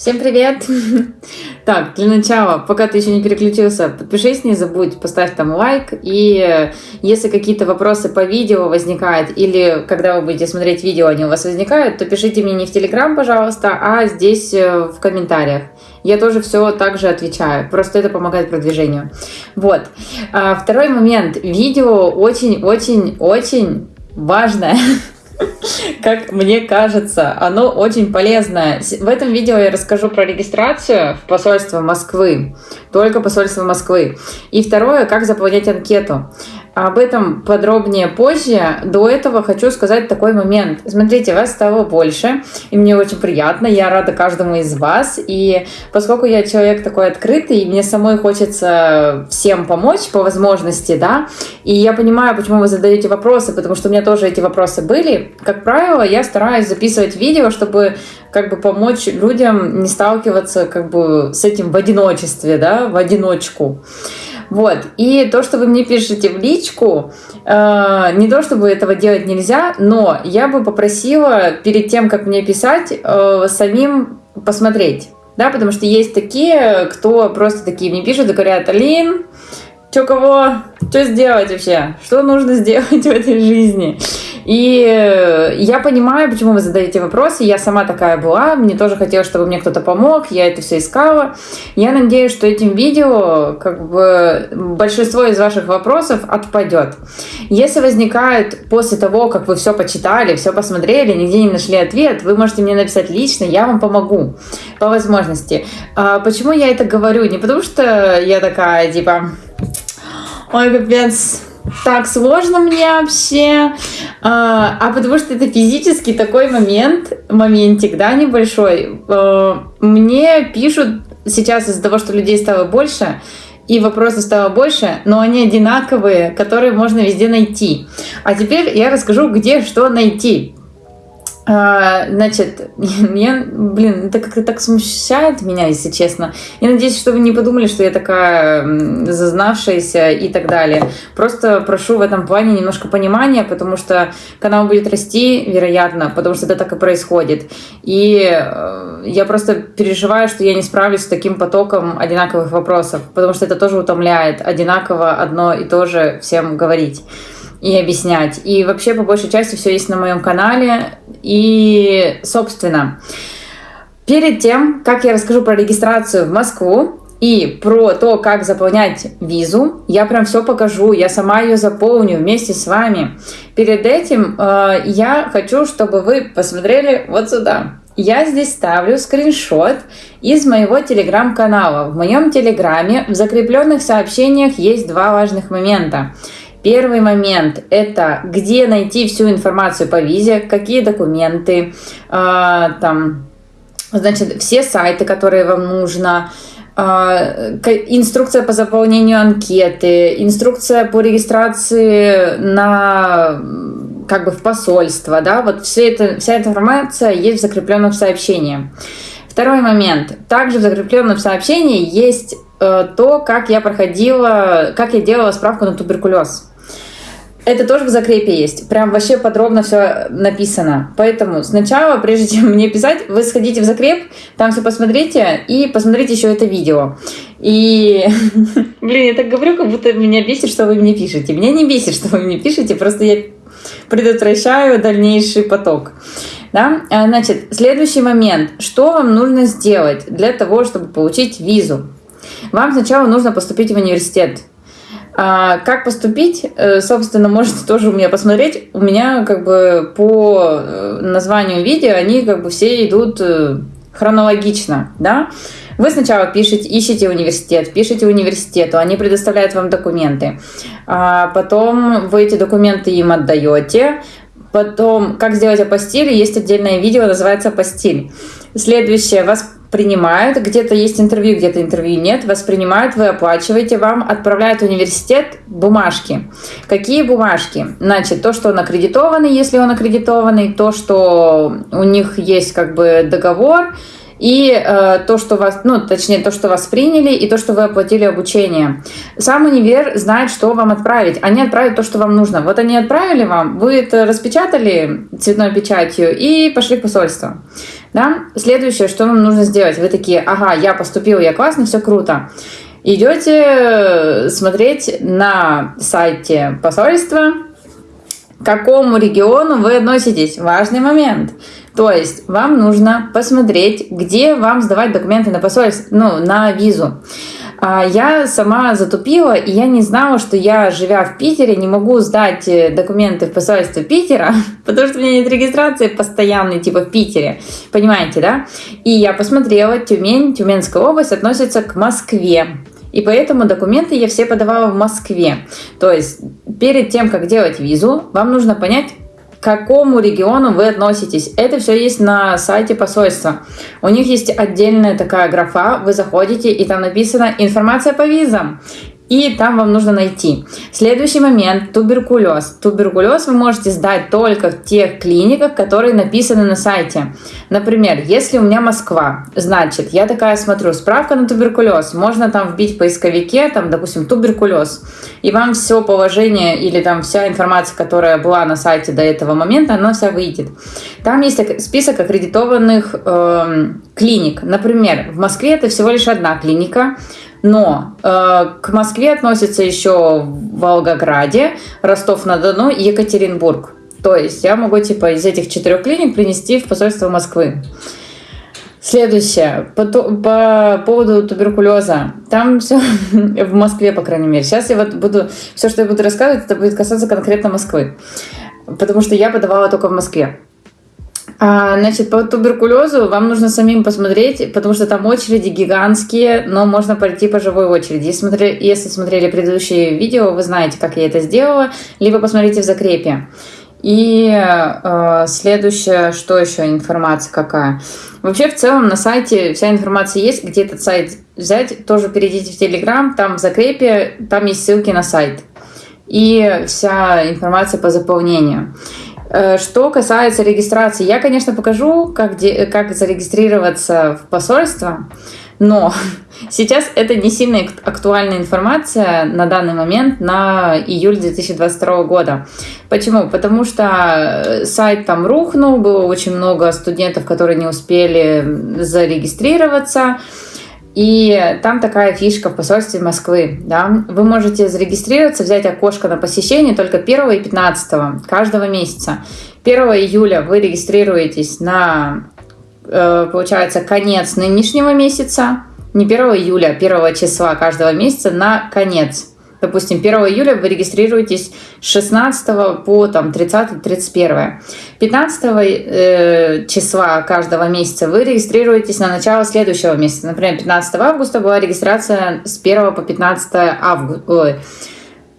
Всем привет! Так, для начала, пока ты еще не переключился, подпишись, не забудь, поставь там лайк. И если какие-то вопросы по видео возникают, или когда вы будете смотреть видео, они у вас возникают, то пишите мне не в Телеграм, пожалуйста, а здесь э, в комментариях. Я тоже все так же отвечаю, просто это помогает продвижению. Вот. А, второй момент. Видео очень-очень-очень важное. как мне кажется, оно очень полезное. В этом видео я расскажу про регистрацию в посольство Москвы, только посольство Москвы. И второе, как заполнять анкету. Об этом подробнее позже. До этого хочу сказать такой момент. Смотрите, вас стало больше, и мне очень приятно. Я рада каждому из вас. И поскольку я человек такой открытый, и мне самой хочется всем помочь по возможности, да, и я понимаю, почему вы задаете вопросы, потому что у меня тоже эти вопросы были. Как правило, я стараюсь записывать видео, чтобы как бы помочь людям не сталкиваться как бы с этим в одиночестве, да, в одиночку. Вот. И то, что вы мне пишете в личку, э, не то чтобы этого делать нельзя, но я бы попросила перед тем, как мне писать, э, самим посмотреть. Да, потому что есть такие, кто просто такие мне пишут и говорят, Алин, что кого, что сделать вообще, что нужно сделать в этой жизни. И э, я понимаю, почему вы задаете вопросы. Я сама такая была. Мне тоже хотелось, чтобы мне кто-то помог. Я это все искала. Я надеюсь, что этим видео как бы большинство из ваших вопросов отпадет. Если возникает после того, как вы все почитали, все посмотрели, нигде не нашли ответ, вы можете мне написать лично, я вам помогу по возможности. А почему я это говорю? Не потому что я такая, типа, ой, капец, так сложно мне вообще, а, а потому что это физически такой момент, моментик, да, небольшой. А, мне пишут сейчас из-за того, что людей стало больше, и вопросов стало больше, но они одинаковые, которые можно везде найти. А теперь я расскажу, где что найти. А, значит, я, блин, это как-то так смущает меня, если честно. Я надеюсь, что вы не подумали, что я такая зазнавшаяся и так далее. Просто прошу в этом плане немножко понимания, потому что канал будет расти, вероятно, потому что это так и происходит. И э, я просто переживаю, что я не справлюсь с таким потоком одинаковых вопросов, потому что это тоже утомляет одинаково одно и то же всем говорить и объяснять. И вообще, по большей части, все есть на моем канале. И, собственно, перед тем, как я расскажу про регистрацию в Москву и про то, как заполнять визу, я прям все покажу, я сама ее заполню вместе с вами. Перед этим э, я хочу, чтобы вы посмотрели вот сюда. Я здесь ставлю скриншот из моего телеграм-канала. В моем телеграме в закрепленных сообщениях есть два важных момента. Первый момент – это где найти всю информацию по визе, какие документы, э, там, значит, все сайты, которые вам нужно, э, инструкция по заполнению анкеты, инструкция по регистрации на как бы в посольство, да, вот все это, вся эта информация есть в закрепленном сообщении. Второй момент. Также в закрепленном сообщении есть э, то, как я проходила, как я делала справку на туберкулез. Это тоже в закрепе есть. Прям вообще подробно все написано. Поэтому сначала, прежде чем мне писать, вы сходите в закреп, там все посмотрите и посмотрите еще это видео. И, блин, я так говорю, как будто меня бесит, что вы мне пишете. Меня не бесит, что вы мне пишете, просто я предотвращаю дальнейший поток. Да? А, значит, следующий момент. Что вам нужно сделать для того, чтобы получить визу? Вам сначала нужно поступить в университет. А как поступить, э, собственно, можете тоже у меня посмотреть. У меня как бы по э, названию видео они как бы все идут э, хронологично, да. Вы сначала пишете, ищете университет, пишете университету, они предоставляют вам документы. А потом вы эти документы им отдаете. Потом, как сделать апостиль, есть отдельное видео, называется апостиль. Следующее, вас принимают, где-то есть интервью, где-то интервью нет, вас принимают, вы оплачиваете, вам отправляют в университет бумажки. Какие бумажки? Значит, то, что он аккредитованный, если он аккредитованный, то, что у них есть как бы договор, и э, то, что вас, ну, точнее, то, что вас приняли, и то, что вы оплатили обучение. Сам универ знает, что вам отправить. Они отправят то, что вам нужно. Вот они отправили вам, вы это распечатали цветной печатью и пошли в посольство. Да? Следующее, что вам нужно сделать. Вы такие, ага, я поступил, я классно, все круто. Идете э, смотреть на сайте посольства, к какому региону вы относитесь. Важный момент. То есть вам нужно посмотреть, где вам сдавать документы на посольство, ну, на визу. А, я сама затупила, и я не знала, что я, живя в Питере, не могу сдать э, документы в посольство Питера, потому что у меня нет регистрации постоянной, типа в Питере. Понимаете, да? И я посмотрела, Тюмень, Тюменская область относится к Москве. И поэтому документы я все подавала в Москве. То есть перед тем, как делать визу, вам нужно понять, к какому региону вы относитесь. Это все есть на сайте посольства. У них есть отдельная такая графа, вы заходите, и там написано «Информация по визам» и там вам нужно найти. Следующий момент – туберкулез. Туберкулез вы можете сдать только в тех клиниках, которые написаны на сайте. Например, если у меня Москва, значит, я такая смотрю, справка на туберкулез, можно там вбить в поисковике, там, допустим, туберкулез, и вам все положение или там вся информация, которая была на сайте до этого момента, она вся выйдет. Там есть список аккредитованных э, клиник. Например, в Москве это всего лишь одна клиника, но э, к Москве относятся еще Волгограде, Ростов-на-Дону и Екатеринбург. То есть я могу типа из этих четырех клиник принести в посольство Москвы. Следующее. По, по поводу туберкулеза. Там все в Москве, по крайней мере. Сейчас я вот буду... Все, что я буду рассказывать, это будет касаться конкретно Москвы. Потому что я подавала только в Москве. А, значит, по туберкулезу вам нужно самим посмотреть, потому что там очереди гигантские, но можно пройти по живой очереди. Если смотрели, если смотрели предыдущие видео, вы знаете, как я это сделала, либо посмотрите в закрепе. И э, следующее, что еще информация какая? Вообще, в целом, на сайте вся информация есть. Где этот сайт взять, тоже перейдите в Телеграм, там в закрепе, там есть ссылки на сайт. И вся информация по заполнению. Э, что касается регистрации, я, конечно, покажу, как, де, как зарегистрироваться в посольство, но сейчас это не сильно актуальная информация на данный момент, на июль 2022 года. Почему? Потому что сайт там рухнул, было очень много студентов, которые не успели зарегистрироваться. И там такая фишка в посольстве Москвы. Да? Вы можете зарегистрироваться, взять окошко на посещение только 1 и 15 каждого месяца. 1 июля вы регистрируетесь на, э, получается, конец нынешнего месяца. Не 1 июля, а 1 числа каждого месяца на конец. Допустим, 1 июля вы регистрируетесь с 16 по там, 30-31. 15 э, числа каждого месяца вы регистрируетесь на начало следующего месяца. Например, 15 августа была регистрация с 1 по 15 августа. Ой,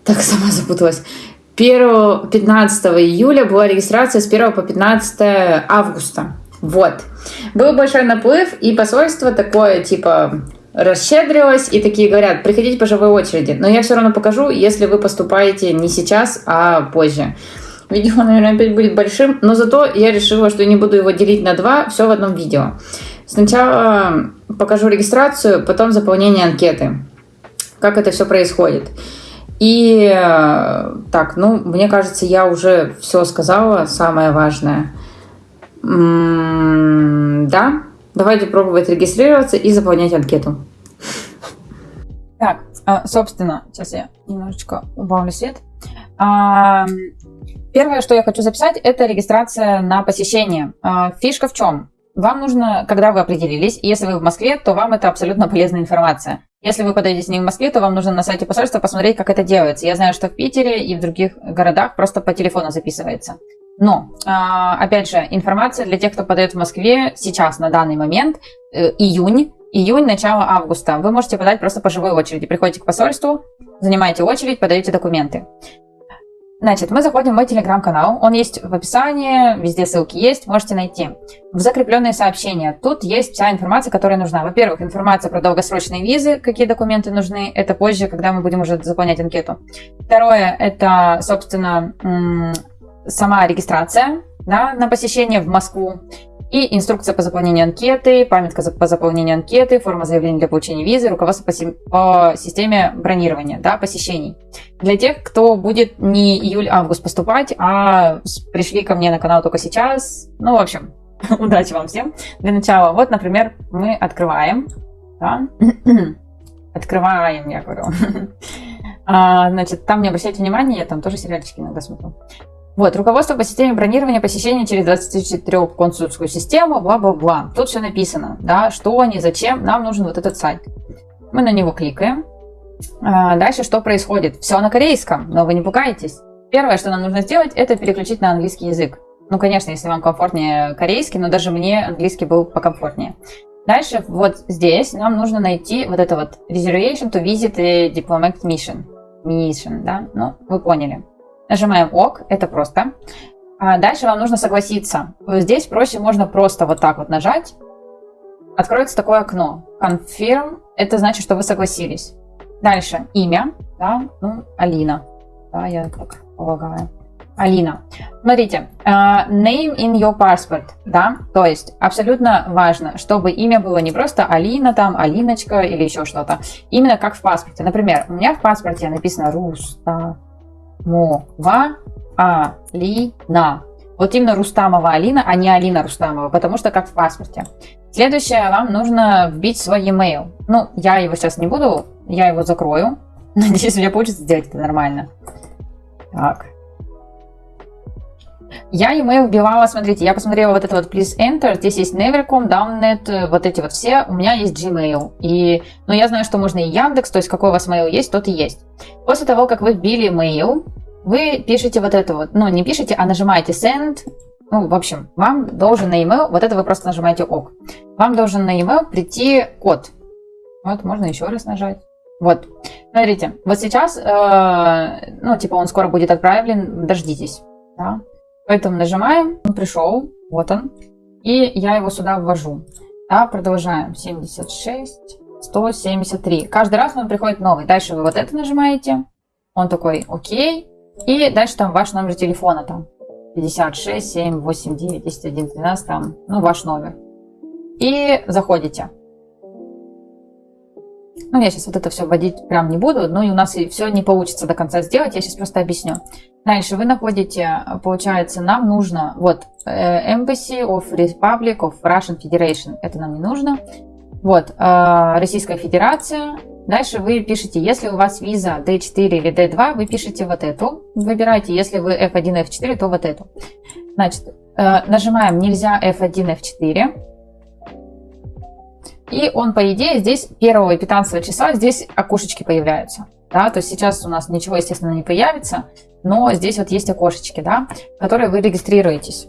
так сама запуталась. 1, 15 июля была регистрация с 1 по 15 августа. Вот. Был большой наплыв, и посольство такое, типа, расщедрилась и такие говорят, приходите по живой очереди. Но я все равно покажу, если вы поступаете не сейчас, а позже. Видео, наверное, опять будет большим, но зато я решила, что не буду его делить на два, все в одном видео. Сначала покажу регистрацию, потом заполнение анкеты. Как это все происходит. И так, ну, мне кажется, я уже все сказала, самое важное. М -м да, Давайте пробовать регистрироваться и заполнять анкету. Так, а, собственно, сейчас я немножечко убавлю свет. А, первое, что я хочу записать, это регистрация на посещение. А, фишка в чем? Вам нужно, когда вы определились, если вы в Москве, то вам это абсолютно полезная информация. Если вы подаетесь не в Москве, то вам нужно на сайте посольства посмотреть, как это делается. Я знаю, что в Питере и в других городах просто по телефону записывается. Но, а, опять же, информация для тех, кто подает в Москве сейчас, на данный момент, э, июнь, июнь, начало августа. Вы можете подать просто по живой очереди. Приходите к посольству, занимаете очередь, подаете документы. Значит, мы заходим в мой телеграм-канал. Он есть в описании, везде ссылки есть, можете найти. В закрепленные сообщения. Тут есть вся информация, которая нужна. Во-первых, информация про долгосрочные визы, какие документы нужны. Это позже, когда мы будем уже заполнять анкету. Второе, это, собственно, сама регистрация да, на посещение в Москву и инструкция по заполнению анкеты, памятка по заполнению анкеты, форма заявления для получения визы, руководство по, по системе бронирования, да, посещений. Для тех, кто будет не июль-август поступать, а пришли ко мне на канал только сейчас, ну, в общем, Удачи вам всем. Для начала, вот, например, мы открываем. Да? Открываем, я говорю. А, значит, там не обращайте внимания, я там тоже сериальчики иногда смотрю. Вот, руководство по системе бронирования посещения через 24 консульскую систему, бла-бла-бла. Тут все написано, да, что, они, зачем, нам нужен вот этот сайт. Мы на него кликаем. А, дальше что происходит? Все на корейском, но вы не пугайтесь. Первое, что нам нужно сделать, это переключить на английский язык. Ну, конечно, если вам комфортнее корейский, но даже мне английский был покомфортнее. Дальше вот здесь нам нужно найти вот это вот reservation to visit diplomatic mission. Mission, да? Ну, вы поняли. Нажимаем ОК, это просто. А дальше вам нужно согласиться. Здесь проще можно просто вот так вот нажать. Откроется такое окно. Confirm, это значит, что вы согласились. Дальше имя, да, ну, Алина. Да, я так полагаю. Алина. Смотрите, uh, name in your passport, да, то есть абсолютно важно, чтобы имя было не просто Алина, там, Алиночка или еще что-то, именно как в паспорте. Например, у меня в паспорте написано Руста, Мова, Алина. Вот именно Рустамова Алина, а не Алина Рустамова, потому что как в паспорте. Следующее, вам нужно вбить свой e-mail. Ну, я его сейчас не буду, я его закрою. Надеюсь, у меня получится сделать это нормально. Так. Я email вбивала, смотрите, я посмотрела вот это вот please enter, здесь есть Nevercom, Downnet, вот эти вот все, у меня есть Gmail. И, ну, я знаю, что можно и Яндекс, то есть какой у вас mail есть, тот и есть. После того, как вы вбили mail, вы пишете вот это вот, ну, не пишете, а нажимаете send, ну, в общем, вам должен на email, вот это вы просто нажимаете ок, вам должен на email прийти код. Вот, можно еще раз нажать. Вот, смотрите, вот сейчас, э, ну, типа, он скоро будет отправлен, дождитесь, да. Поэтому нажимаем, он пришел, вот он, и я его сюда ввожу. Да, продолжаем, 76, 173. Каждый раз он приходит новый. Дальше вы вот это нажимаете, он такой, окей, и дальше там ваш номер телефона, там, 56, 7, 8, 9, 10, 11, 12, там, ну, ваш номер. И заходите. Ну, я сейчас вот это все вводить прям не буду, но и у нас и все не получится до конца сделать, я сейчас просто объясню. Дальше вы находите, получается, нам нужно, вот, э, Embassy of Republic of Russian Federation, это нам не нужно. Вот, э, Российская Федерация. Дальше вы пишете, если у вас виза D4 или D2, вы пишете вот эту, выбираете, если вы F1, F4, то вот эту. Значит, э, нажимаем «Нельзя F1, F4», и он, по идее, здесь 1 и 15 числа здесь окошечки появляются. Да, то есть сейчас у нас ничего, естественно, не появится, но здесь вот есть окошечки, да, в которые вы регистрируетесь.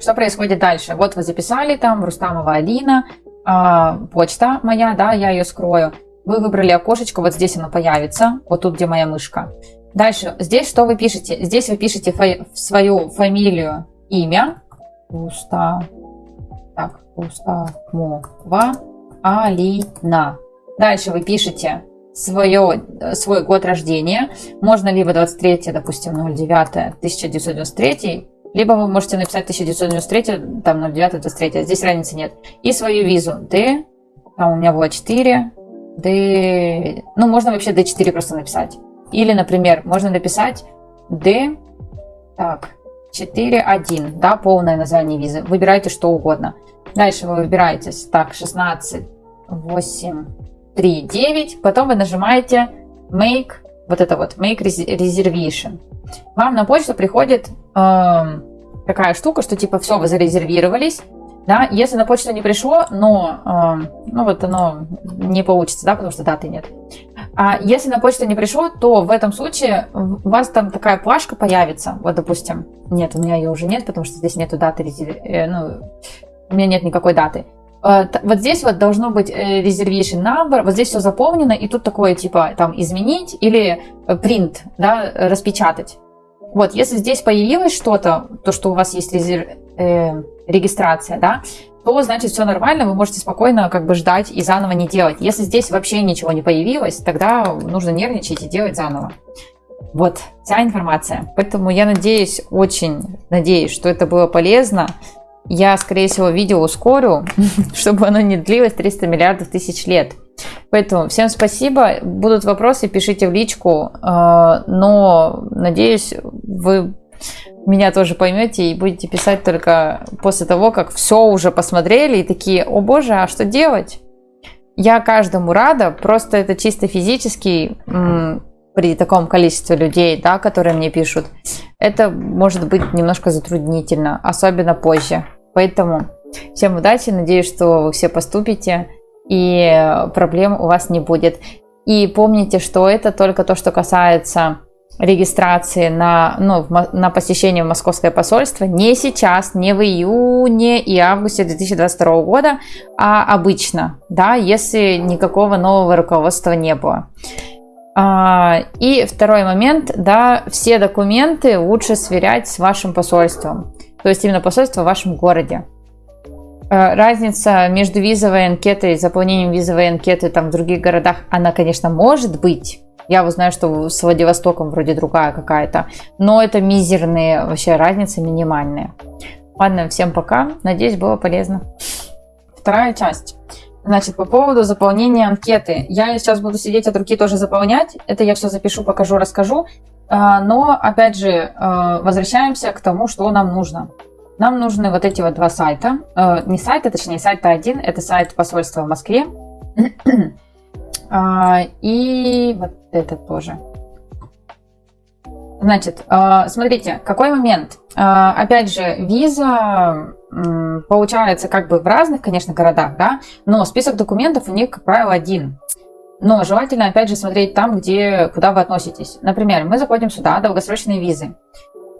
Что происходит дальше? Вот вы записали там Рустамова Алина, э, почта моя, да, я ее скрою. Вы выбрали окошечко, вот здесь оно появится, вот тут, где моя мышка. Дальше, здесь что вы пишете? Здесь вы пишете фа свою фамилию, имя. Уста, так, Устамова Алина. Дальше вы пишете свое, свой год рождения. Можно либо 23, допустим, 09 1993, либо вы можете написать 1993, там 09 23, здесь разницы нет. И свою визу D, там у меня было 4, D, ну можно вообще D4 просто написать. Или, например, можно написать D, так, 4.1, да, полное название визы. Выбирайте что угодно. Дальше вы выбираете, так, 16, 8, 3, 9. Потом вы нажимаете Make, вот это вот, Make Reservation. Вам на почту приходит э, такая штука, что типа все, вы зарезервировались. Да, если на почту не пришло, но э, ну вот оно не получится, да, потому что даты нет. А если на почту не пришло, то в этом случае у вас там такая плашка появится. Вот, допустим, нет, у меня ее уже нет, потому что здесь нету даты, э, ну, у меня нет никакой даты. Э, вот здесь вот должно быть э, reservation number, вот здесь все заполнено, и тут такое типа там изменить или print, да, распечатать. Вот, если здесь появилось что-то, то, что у вас есть резер... э, регистрация, да, то значит все нормально, вы можете спокойно как бы ждать и заново не делать. Если здесь вообще ничего не появилось, тогда нужно нервничать и делать заново. Вот, вся информация. Поэтому я надеюсь, очень надеюсь, что это было полезно. Я, скорее всего, видео ускорю, чтобы оно не длилось 300 миллиардов тысяч лет. Поэтому всем спасибо. Будут вопросы, пишите в личку. Э, но, надеюсь, вы меня тоже поймете и будете писать только после того, как все уже посмотрели и такие, о боже, а что делать? Я каждому рада, просто это чисто физически при таком количестве людей, да, которые мне пишут, это может быть немножко затруднительно, особенно позже. Поэтому всем удачи, надеюсь, что вы все поступите и проблем у вас не будет. И помните, что это только то, что касается регистрации на, ну, на посещение в московское посольство не сейчас, не в июне и августе 2022 года, а обычно, да, если никакого нового руководства не было. А, и второй момент, да, все документы лучше сверять с вашим посольством, то есть именно посольство в вашем городе. А, разница между визовой анкетой и заполнением визовой анкеты там в других городах, она, конечно, может быть. Я вот знаю, что с Владивостоком вроде другая какая-то, но это мизерные вообще разницы, минимальные. Ладно, всем пока. Надеюсь, было полезно. Вторая часть. Значит, по поводу заполнения анкеты. Я сейчас буду сидеть от руки тоже заполнять. Это я все запишу, покажу, расскажу. А, но, опять же, а, возвращаемся к тому, что нам нужно. Нам нужны вот эти вот два сайта. А, не сайты, точнее, сайт один. Это сайт посольства в Москве. И вот это тоже. Значит, смотрите, какой момент. Опять же, виза получается как бы в разных, конечно, городах, да, но список документов у них, как правило, один. Но желательно, опять же, смотреть там, где, куда вы относитесь. Например, мы заходим сюда, долгосрочные визы.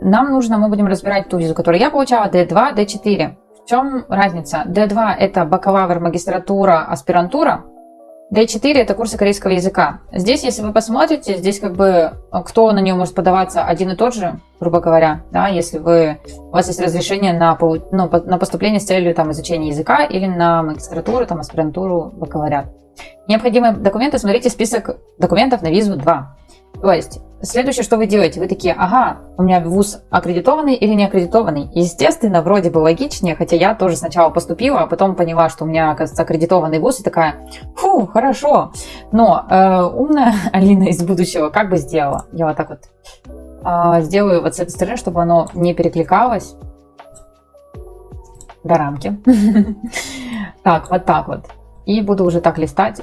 Нам нужно, мы будем разбирать ту визу, которую я получала, D2, D4. В чем разница? D2 это бакалавр, магистратура, аспирантура. D4 это курсы корейского языка. Здесь, если вы посмотрите, здесь как бы кто на нее может подаваться один и тот же, грубо говоря, да, если вы, у вас есть разрешение на, ну, на поступление с целью там, изучения языка или на магистратуру, там, аспирантуру, бакалавриат. Необходимые документы, смотрите список документов на визу 2. То есть, следующее, что вы делаете, вы такие, ага, у меня вуз аккредитованный или не аккредитованный. Естественно, вроде бы логичнее, хотя я тоже сначала поступила, а потом поняла, что у меня, оказывается, аккредитованный вуз, и такая, фу, хорошо. Но э, умная Алина из будущего как бы сделала? Я вот так вот э, сделаю вот с этой стороны, чтобы оно не перекликалось до рамки. Так, вот так вот. И буду уже так листать.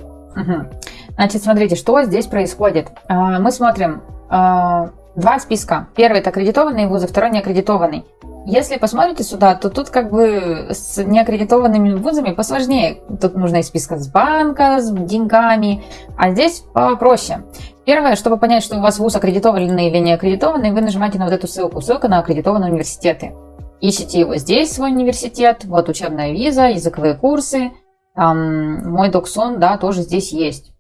Значит, смотрите, что здесь происходит. А, мы смотрим два списка. Первый это аккредитованные вузы, второй неаккредитованный. Если посмотрите сюда, то тут как бы с неаккредитованными вузами посложнее. Тут нужно из списка с банка, с деньгами, а здесь попроще. Первое, чтобы понять, что у вас вуз аккредитованный или не аккредитованный, вы нажимаете на вот эту ссылку. Ссылка на аккредитованные университеты. Ищите его здесь, свой университет. Вот учебная виза, языковые курсы. Там, мой доксон, да, тоже здесь есть.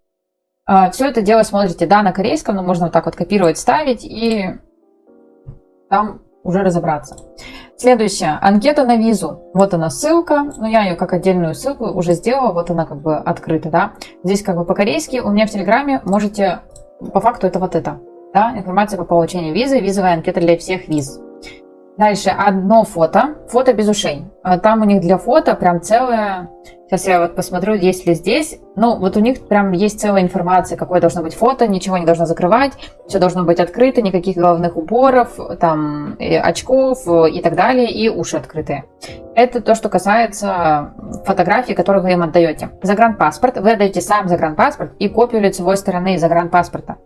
А, Все это дело смотрите, да, на корейском, но можно вот так вот копировать, ставить и там уже разобраться. Следующее. Анкета на визу. Вот она ссылка. но я ее как отдельную ссылку уже сделала. Вот она как бы открыта, да. Здесь как бы по-корейски. У меня в Телеграме можете... По факту это вот это. Да, информация по получению визы, визовая анкета для всех виз. Дальше одно фото, фото без ушей. А там у них для фото прям целое Сейчас я вот посмотрю, есть ли здесь. Ну, вот у них прям есть целая информация, какое должно быть фото, ничего не должно закрывать, все должно быть открыто, никаких головных уборов, там, очков и так далее, и уши открытые. Это то, что касается фотографий, которые вы им отдаете. Загранпаспорт. Вы отдаете сам загранпаспорт и копию лицевой стороны загранпаспорта.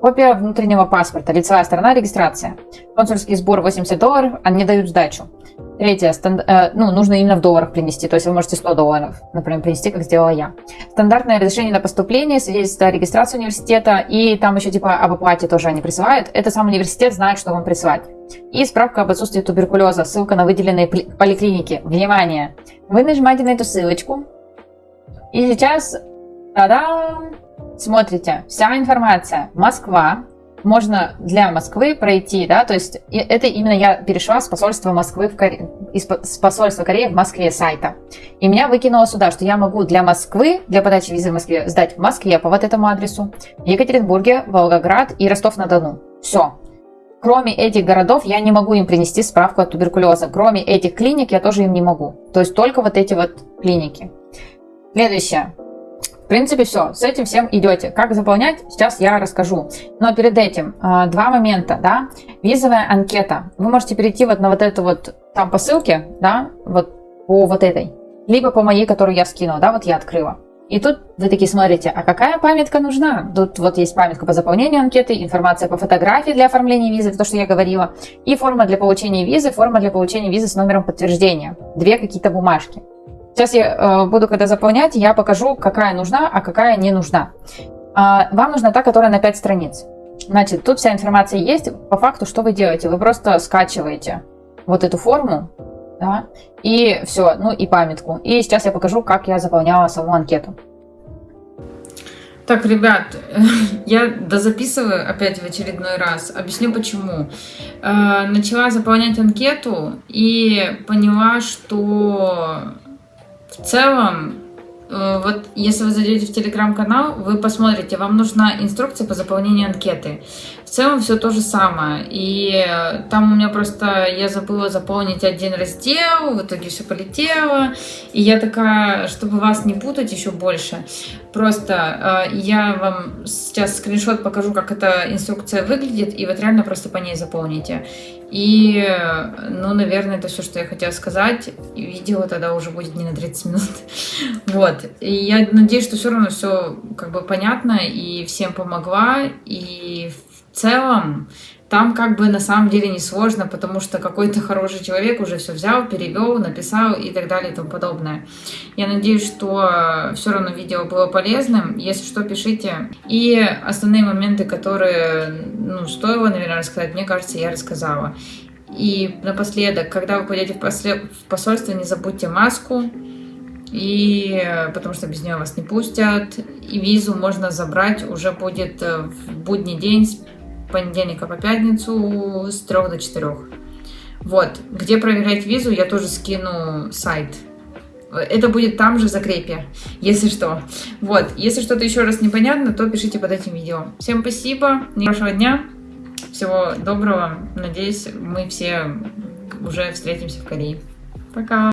Копия внутреннего паспорта, лицевая сторона, регистрация. Консульский сбор 80 долларов, они дают сдачу. Третье, станд, э, ну, нужно именно в долларах принести, то есть вы можете 100 долларов, например, принести, как сделала я. Стандартное разрешение на поступление, свидетельство о регистрации университета, и там еще типа об оплате тоже они присылают. Это сам университет знает, что вам присылать. И справка об отсутствии туберкулеза, ссылка на выделенные поликлиники. Внимание! Вы нажимаете на эту ссылочку, и сейчас, та-дам, смотрите, вся информация. Москва, можно для Москвы пройти, да, то есть это именно я перешла с посольства Москвы в Коре... из посольства Кореи в Москве сайта. И меня выкинуло сюда, что я могу для Москвы, для подачи визы в Москве, сдать в Москве по вот этому адресу, Екатеринбурге, Волгоград и Ростов-на-Дону. Все. Кроме этих городов я не могу им принести справку от туберкулеза. Кроме этих клиник я тоже им не могу. То есть только вот эти вот клиники. Следующее. Принципе, все. С этим всем идете. Как заполнять, сейчас я расскажу. Но перед этим а, два момента, да. Визовая анкета. Вы можете перейти вот на вот эту вот там по ссылке, да, вот по вот этой. Либо по моей, которую я скинула, да, вот я открыла. И тут вы такие смотрите, а какая памятка нужна? Тут вот есть памятка по заполнению анкеты, информация по фотографии для оформления визы, то, что я говорила, и форма для получения визы, форма для получения визы с номером подтверждения. Две какие-то бумажки. Сейчас я э, буду, когда заполнять, я покажу, какая нужна, а какая не нужна. А, вам нужна та, которая на 5 страниц. Значит, тут вся информация есть. По факту, что вы делаете? Вы просто скачиваете вот эту форму, да, и все, ну и памятку. И сейчас я покажу, как я заполняла саму анкету. Так, ребят, я дозаписываю опять в очередной раз. Объясню почему. Э, начала заполнять анкету и поняла, что целом, э, вот если вы зайдете в телеграм-канал, вы посмотрите, вам нужна инструкция по заполнению анкеты. В целом все то же самое. И э, там у меня просто, я забыла заполнить один раздел, в итоге все полетело. И я такая, чтобы вас не путать еще больше, просто э, я вам сейчас скриншот покажу, как эта инструкция выглядит, и вот реально просто по ней заполните. И, ну, наверное, это все, что я хотела сказать. Видео тогда уже будет не на 30 минут. Вот. И я надеюсь, что все равно все как бы понятно и всем помогла. И в целом там как бы на самом деле не сложно, потому что какой-то хороший человек уже все взял, перевел, написал и так далее и тому подобное. Я надеюсь, что все равно видео было полезным. Если что, пишите. И основные моменты, которые ну, стоило, наверное, рассказать, мне кажется, я рассказала. И напоследок, когда вы пойдете в, после... в посольство, не забудьте маску, и потому что без нее вас не пустят. И визу можно забрать уже будет в будний день понедельника по пятницу с 3 до 4. Вот, где проверять визу, я тоже скину сайт. Это будет там же в закрепе, если что. Вот, если что-то еще раз непонятно, то пишите под этим видео. Всем спасибо, хорошего дня, всего доброго. Надеюсь, мы все уже встретимся в Корее. Пока!